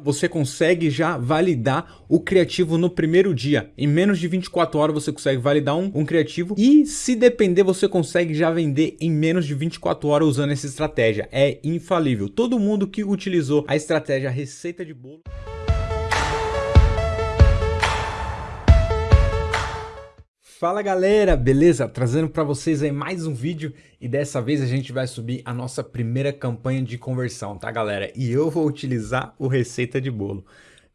Você consegue já validar o criativo no primeiro dia. Em menos de 24 horas você consegue validar um, um, criativo e se depender você consegue já vender em menos de 24 horas usando essa estratégia. É infalível. Todo mundo que utilizou a estratégia receita de bolo... Fala galera, beleza? Trazendo para vocês aí mais um vídeo e dessa vez a gente vai subir a nossa primeira campanha de conversão, tá galera? E eu vou utilizar o Receita de Bolo.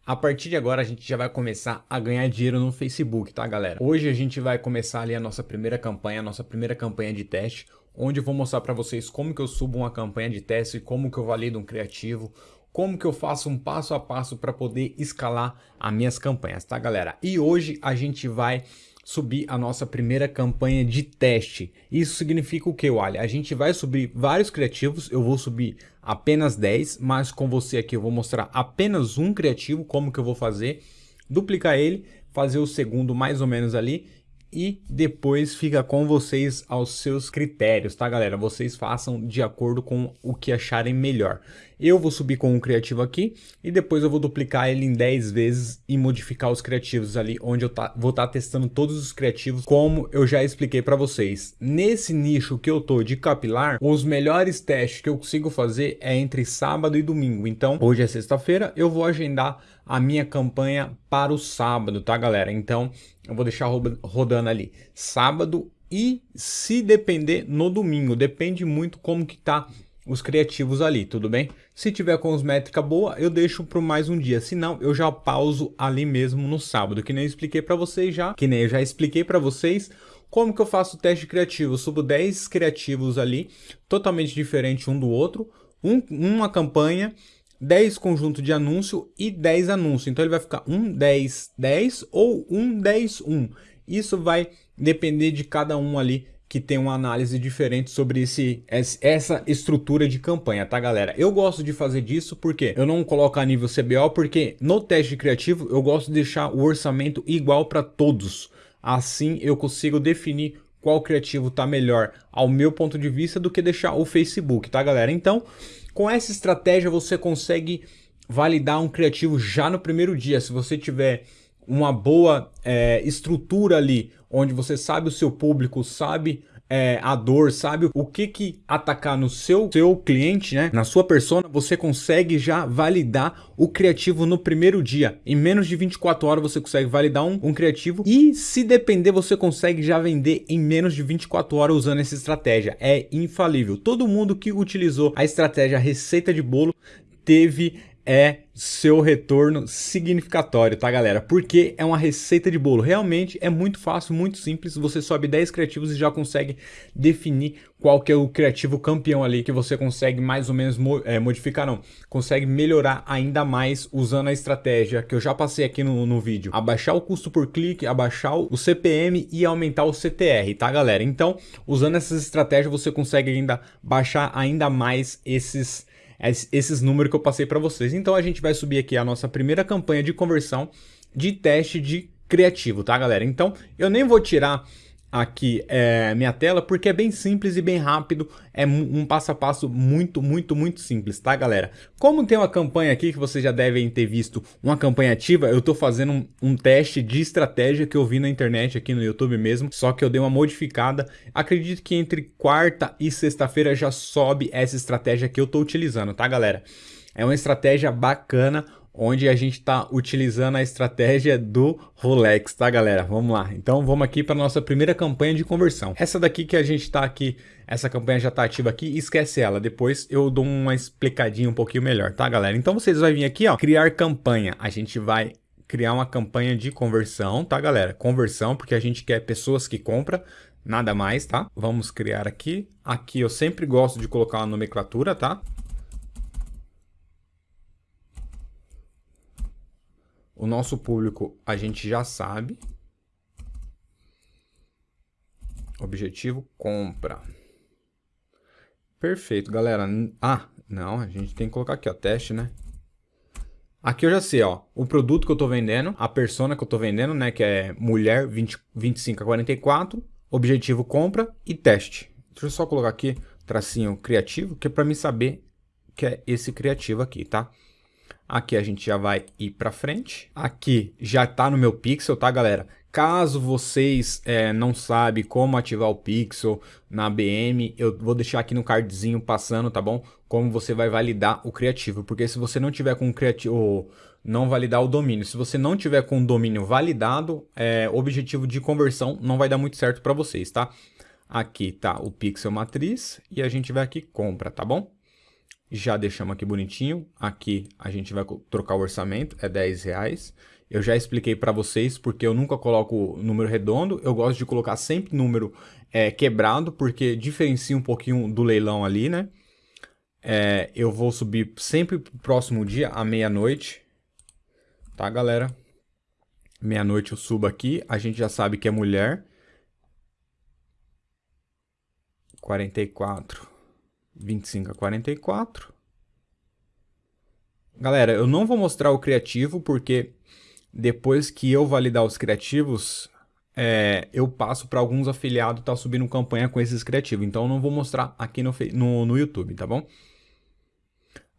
A partir de agora a gente já vai começar a ganhar dinheiro no Facebook, tá galera? Hoje a gente vai começar ali a nossa primeira campanha, a nossa primeira campanha de teste, onde eu vou mostrar para vocês como que eu subo uma campanha de teste, como que eu valido um criativo, como que eu faço um passo a passo para poder escalar as minhas campanhas, tá galera? E hoje a gente vai subir a nossa primeira campanha de teste. Isso significa o que, Olha? A gente vai subir vários criativos, eu vou subir apenas 10, mas com você aqui eu vou mostrar apenas um criativo, como que eu vou fazer, duplicar ele, fazer o segundo mais ou menos ali e depois fica com vocês aos seus critérios, tá galera? Vocês façam de acordo com o que acharem melhor. Eu vou subir com um criativo aqui e depois eu vou duplicar ele em 10 vezes e modificar os criativos ali, onde eu tá, vou estar tá testando todos os criativos, como eu já expliquei para vocês. Nesse nicho que eu tô de capilar, os melhores testes que eu consigo fazer é entre sábado e domingo. Então, hoje é sexta-feira, eu vou agendar a minha campanha para o sábado, tá galera? Então, eu vou deixar rodando ali sábado e se depender no domingo, depende muito como que tá os criativos ali, tudo bem? Se tiver com os métrica boa, eu deixo para mais um dia, se não, eu já pauso ali mesmo no sábado, que nem eu expliquei para vocês já, que nem eu já expliquei para vocês como que eu faço o teste criativo, eu subo 10 criativos ali, totalmente diferente um do outro, um, uma campanha, 10 conjunto de anúncio e 10 anúncios. Então ele vai ficar 1, 10, 10 ou 1, 10, 1. Isso vai depender de cada um ali que tem uma análise diferente sobre esse, essa estrutura de campanha, tá galera? Eu gosto de fazer disso porque eu não coloco a nível CBO, porque no teste criativo eu gosto de deixar o orçamento igual para todos. Assim eu consigo definir qual criativo tá melhor ao meu ponto de vista do que deixar o Facebook, tá galera? Então, com essa estratégia você consegue validar um criativo já no primeiro dia. Se você tiver uma boa é, estrutura ali, onde você sabe o seu público, sabe é, a dor, sabe o que que atacar no seu, seu cliente, né? Na sua persona, você consegue já validar o criativo no primeiro dia. Em menos de 24 horas você consegue validar um, um criativo e se depender você consegue já vender em menos de 24 horas usando essa estratégia. É infalível. Todo mundo que utilizou a estratégia receita de bolo teve é seu retorno significatório, tá galera? Porque é uma receita de bolo. Realmente é muito fácil, muito simples. Você sobe 10 criativos e já consegue definir qual que é o criativo campeão ali que você consegue mais ou menos é, modificar, não. Consegue melhorar ainda mais usando a estratégia que eu já passei aqui no, no vídeo. Abaixar o custo por clique, abaixar o CPM e aumentar o CTR, tá galera? Então, usando essas estratégias você consegue ainda baixar ainda mais esses esses números que eu passei para vocês. Então a gente vai subir aqui a nossa primeira campanha de conversão de teste de criativo, tá galera? Então eu nem vou tirar aqui é, minha tela, porque é bem simples e bem rápido, é um passo a passo muito, muito, muito simples, tá galera? Como tem uma campanha aqui que vocês já devem ter visto, uma campanha ativa, eu tô fazendo um, um teste de estratégia que eu vi na internet aqui no YouTube mesmo, só que eu dei uma modificada, acredito que entre quarta e sexta-feira já sobe essa estratégia que eu tô utilizando, tá galera? É uma estratégia bacana, onde a gente está utilizando a estratégia do Rolex, tá galera? Vamos lá, então vamos aqui para nossa primeira campanha de conversão. Essa daqui que a gente está aqui, essa campanha já está ativa aqui, esquece ela, depois eu dou uma explicadinha um pouquinho melhor, tá galera? Então vocês vão vir aqui, ó, criar campanha, a gente vai criar uma campanha de conversão, tá galera? Conversão, porque a gente quer pessoas que compram, nada mais, tá? Vamos criar aqui, aqui eu sempre gosto de colocar uma nomenclatura, tá? O nosso público a gente já sabe. Objetivo compra. Perfeito, galera. Ah, não, a gente tem que colocar aqui, ó, teste, né? Aqui eu já sei, ó, o produto que eu tô vendendo, a persona que eu tô vendendo, né, que é mulher 20, 25 a 44, objetivo compra e teste. Deixa eu só colocar aqui tracinho criativo, que é para mim saber que é esse criativo aqui, tá? Aqui a gente já vai ir para frente. Aqui já está no meu pixel, tá, galera? Caso vocês é, não sabem como ativar o pixel na BM, eu vou deixar aqui no cardzinho passando, tá bom? Como você vai validar o criativo. Porque se você não tiver com o criativo, não validar o domínio. Se você não tiver com o domínio validado, é, objetivo de conversão não vai dar muito certo para vocês, tá? Aqui tá o pixel matriz e a gente vai aqui compra, tá bom? Já deixamos aqui bonitinho. Aqui a gente vai trocar o orçamento, é 10 reais. Eu já expliquei para vocês porque eu nunca coloco número redondo. Eu gosto de colocar sempre número é, quebrado, porque diferencia um pouquinho do leilão ali, né? É, eu vou subir sempre pro próximo dia, à meia-noite. Tá, galera? Meia-noite eu subo aqui. A gente já sabe que é mulher. 44. 25 a 44. Galera, eu não vou mostrar o criativo porque depois que eu validar os criativos, é, eu passo para alguns afiliados tá subindo campanha com esses criativos. Então eu não vou mostrar aqui no, no, no YouTube, tá bom?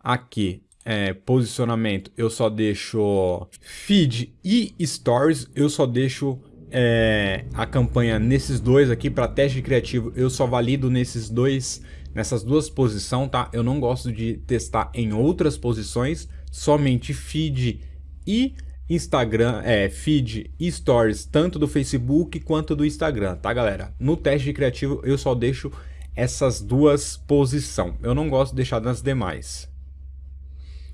Aqui, é, posicionamento, eu só deixo feed e stories, eu só deixo é, a campanha nesses dois aqui para teste criativo, eu só valido nesses dois nessas duas posições, tá? Eu não gosto de testar em outras posições, somente feed e Instagram, é, feed e stories, tanto do Facebook quanto do Instagram, tá galera? No teste de criativo eu só deixo essas duas posições, eu não gosto de deixar nas demais.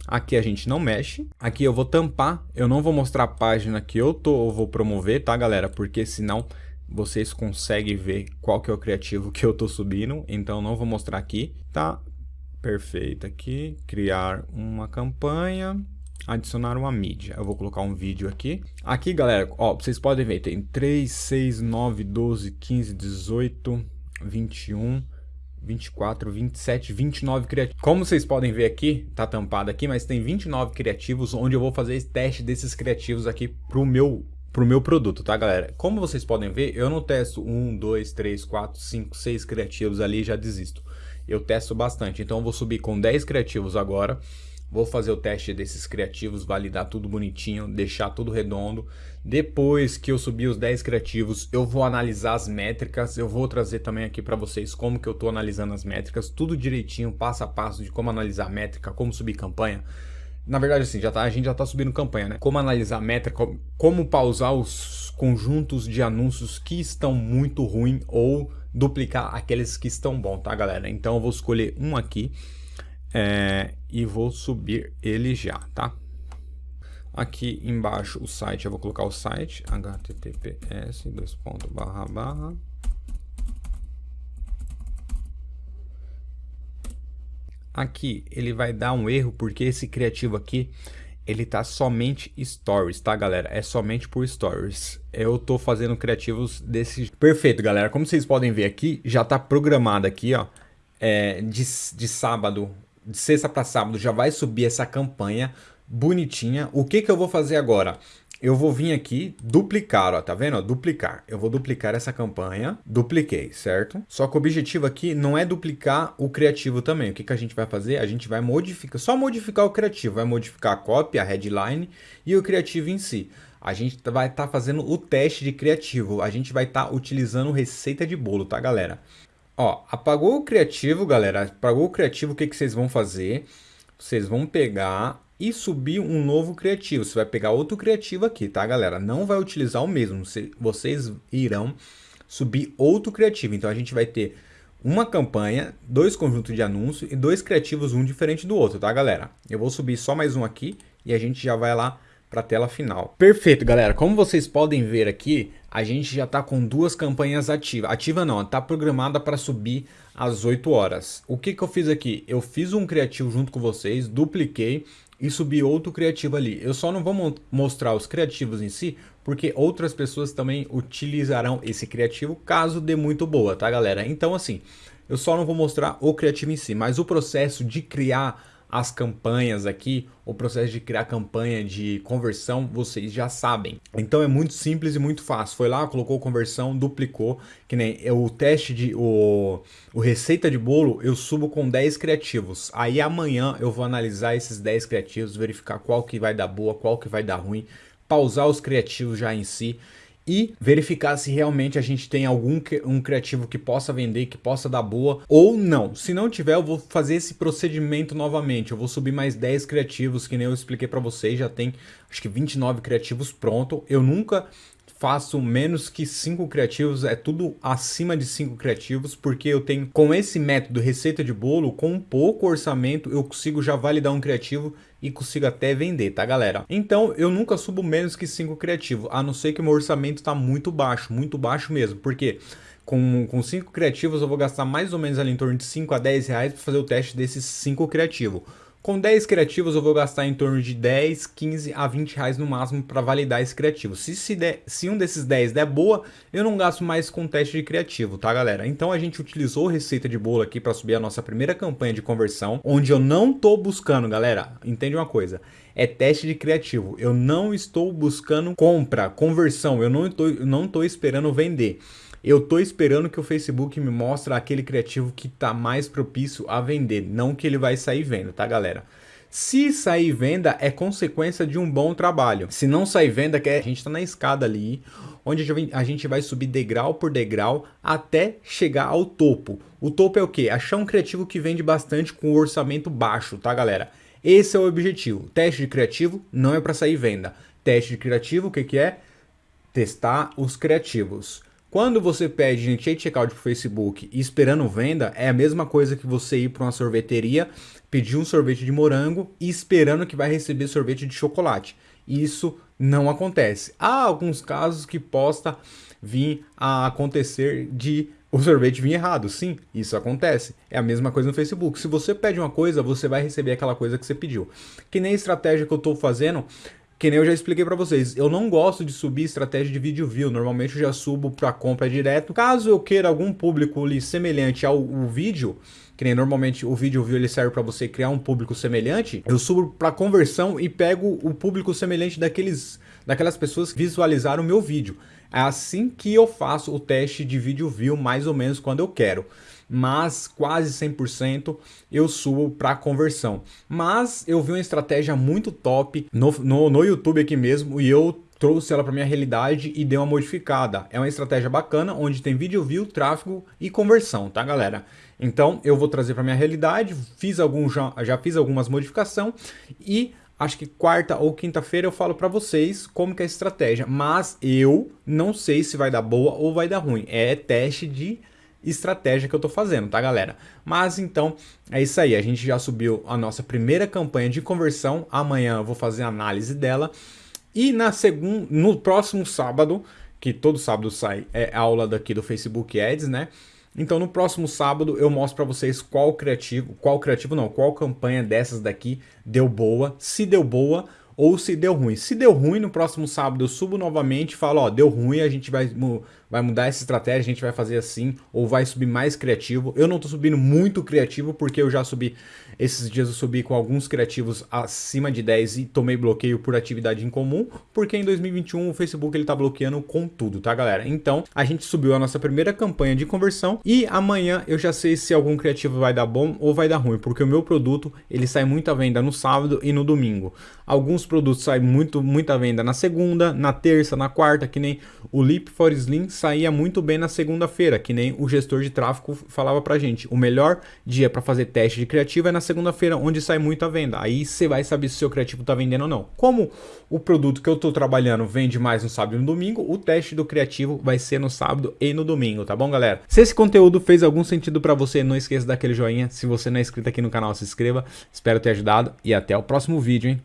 Aqui a gente não mexe. Aqui eu vou tampar. Eu não vou mostrar a página que eu tô, eu vou promover, tá, galera? Porque senão vocês conseguem ver qual que é o criativo que eu estou subindo, então não vou mostrar aqui, tá? Perfeito aqui, criar uma campanha, adicionar uma mídia. Eu vou colocar um vídeo aqui. Aqui, galera, ó, vocês podem ver, tem 3, 6, 9, 12, 15, 18, 21, 24, 27, 29 criativos. Como vocês podem ver aqui, tá tampado aqui, mas tem 29 criativos, onde eu vou fazer teste desses criativos aqui pro meu para o meu produto, tá galera? Como vocês podem ver, eu não testo um, dois, três, quatro, cinco, seis criativos ali e já desisto. Eu testo bastante, então eu vou subir com 10 criativos agora, vou fazer o teste desses criativos, validar tudo bonitinho, deixar tudo redondo. Depois que eu subir os 10 criativos, eu vou analisar as métricas, eu vou trazer também aqui para vocês como que eu estou analisando as métricas, tudo direitinho, passo a passo de como analisar a métrica, como subir campanha, na verdade, assim, já tá, a gente já está subindo campanha, né? Como analisar a meta, como, como pausar os conjuntos de anúncios que estão muito ruim ou duplicar aqueles que estão bom, tá, galera? Então eu vou escolher um aqui é, e vou subir ele já, tá? Aqui embaixo o site, eu vou colocar o site, https, dois pontos, barra, barra, Aqui ele vai dar um erro porque esse criativo aqui ele tá somente stories, tá galera? É somente por stories. Eu tô fazendo criativos desse... Perfeito, galera. Como vocês podem ver aqui, já tá programado aqui, ó. É, de, de sábado, de sexta para sábado, já vai subir essa campanha bonitinha. O que que eu vou fazer agora? Eu vou vir aqui duplicar, ó, tá vendo? Duplicar. Eu vou duplicar essa campanha, dupliquei, certo? Só que o objetivo aqui não é duplicar o criativo também. O que, que a gente vai fazer? A gente vai modificar, só modificar o criativo, vai modificar a cópia, a headline e o criativo em si. A gente vai estar tá fazendo o teste de criativo, a gente vai estar tá utilizando receita de bolo, tá galera? Ó, apagou o criativo, galera, apagou o criativo, o que, que vocês vão fazer? Vocês vão pegar e subir um novo criativo. Você vai pegar outro criativo aqui, tá, galera? Não vai utilizar o mesmo. Vocês irão subir outro criativo. Então, a gente vai ter uma campanha, dois conjuntos de anúncios e dois criativos, um diferente do outro, tá, galera? Eu vou subir só mais um aqui e a gente já vai lá para a tela final. Perfeito, galera. Como vocês podem ver aqui, a gente já está com duas campanhas ativas. Ativa não, está programada para subir às 8 horas. O que, que eu fiz aqui? Eu fiz um criativo junto com vocês, dupliquei e subir outro criativo ali. Eu só não vou mo mostrar os criativos em si, porque outras pessoas também utilizarão esse criativo caso dê muito boa, tá galera? Então assim, eu só não vou mostrar o criativo em si, mas o processo de criar as campanhas aqui, o processo de criar campanha de conversão, vocês já sabem. Então é muito simples e muito fácil. Foi lá, colocou conversão, duplicou, que nem o teste de o, o receita de bolo, eu subo com 10 criativos. Aí amanhã eu vou analisar esses 10 criativos, verificar qual que vai dar boa, qual que vai dar ruim, pausar os criativos já em si e verificar se realmente a gente tem algum um criativo que possa vender, que possa dar boa ou não. Se não tiver, eu vou fazer esse procedimento novamente. Eu vou subir mais 10 criativos, que nem eu expliquei para vocês, já tem acho que 29 criativos pronto. Eu nunca faço menos que 5 criativos, é tudo acima de 5 criativos, porque eu tenho, com esse método receita de bolo, com pouco orçamento, eu consigo já validar um criativo e consigo até vender, tá galera? Então eu nunca subo menos que 5 criativos, a não ser que o meu orçamento tá muito baixo, muito baixo mesmo, porque com, com 5 criativos eu vou gastar mais ou menos ali em torno de 5 a 10 reais para fazer o teste desses 5 criativos. Com 10 criativos eu vou gastar em torno de 10, 15 a 20 reais no máximo para validar esse criativo. Se, se, der, se um desses 10 der boa, eu não gasto mais com teste de criativo, tá galera? Então a gente utilizou receita de bolo aqui para subir a nossa primeira campanha de conversão, onde eu não tô buscando, galera, entende uma coisa, é teste de criativo. Eu não estou buscando compra, conversão, eu não estou, não tô esperando vender. Eu tô esperando que o Facebook me mostre aquele criativo que tá mais propício a vender, não que ele vai sair venda, tá galera? Se sair venda é consequência de um bom trabalho. Se não sair venda, que a gente tá na escada ali, onde a gente vai subir degrau por degrau até chegar ao topo. O topo é o que? Achar um criativo que vende bastante com orçamento baixo, tá galera? Esse é o objetivo. Teste de criativo não é para sair venda. Teste de criativo, o que, que é? Testar os criativos. Quando você pede gente checkout para o Facebook esperando venda, é a mesma coisa que você ir para uma sorveteria, pedir um sorvete de morango e esperando que vai receber sorvete de chocolate. Isso não acontece. Há alguns casos que possa vir a acontecer de o sorvete vir errado. Sim, isso acontece. É a mesma coisa no Facebook. Se você pede uma coisa, você vai receber aquela coisa que você pediu. Que nem a estratégia que eu estou fazendo que nem eu já expliquei para vocês, eu não gosto de subir estratégia de vídeo view, normalmente eu já subo para compra direto. Caso eu queira algum público ali semelhante ao, ao vídeo, que nem normalmente o vídeo view ele serve para você criar um público semelhante, eu subo para conversão e pego o público semelhante daqueles, daquelas pessoas que visualizaram o meu vídeo. É assim que eu faço o teste de vídeo view mais ou menos quando eu quero mas quase 100% eu subo para conversão. Mas eu vi uma estratégia muito top no, no, no YouTube aqui mesmo e eu trouxe ela para minha realidade e dei uma modificada. É uma estratégia bacana, onde tem vídeo view, tráfego e conversão, tá galera? Então eu vou trazer para minha realidade, fiz algum, já, já fiz algumas modificações e acho que quarta ou quinta-feira eu falo para vocês como que é a estratégia, mas eu não sei se vai dar boa ou vai dar ruim. É teste de estratégia que eu tô fazendo, tá galera? Mas então, é isso aí, a gente já subiu a nossa primeira campanha de conversão, amanhã eu vou fazer a análise dela, e na segunda, no próximo sábado, que todo sábado sai é aula daqui do Facebook Ads, né? Então no próximo sábado eu mostro para vocês qual criativo, qual criativo não, qual campanha dessas daqui deu boa, se deu boa ou se deu ruim. Se deu ruim, no próximo sábado eu subo novamente e falo, ó, deu ruim, a gente vai, vai mudar essa estratégia, a gente vai fazer assim, ou vai subir mais criativo. Eu não tô subindo muito criativo, porque eu já subi, esses dias eu subi com alguns criativos acima de 10 e tomei bloqueio por atividade incomum, porque em 2021 o Facebook ele tá bloqueando com tudo, tá galera? Então, a gente subiu a nossa primeira campanha de conversão e amanhã eu já sei se algum criativo vai dar bom ou vai dar ruim, porque o meu produto, ele sai muita venda no sábado e no domingo. Alguns produtos saem muito, muita venda na segunda, na terça, na quarta, que nem o Leap for Slim saía muito bem na segunda-feira, que nem o gestor de tráfego falava pra gente. O melhor dia para fazer teste de criativo é na segunda-feira, onde sai muita venda. Aí você vai saber se o seu criativo tá vendendo ou não. Como o produto que eu tô trabalhando vende mais no sábado e no domingo, o teste do criativo vai ser no sábado e no domingo, tá bom, galera? Se esse conteúdo fez algum sentido para você, não esqueça daquele joinha. Se você não é inscrito aqui no canal, se inscreva. Espero ter ajudado e até o próximo vídeo, hein?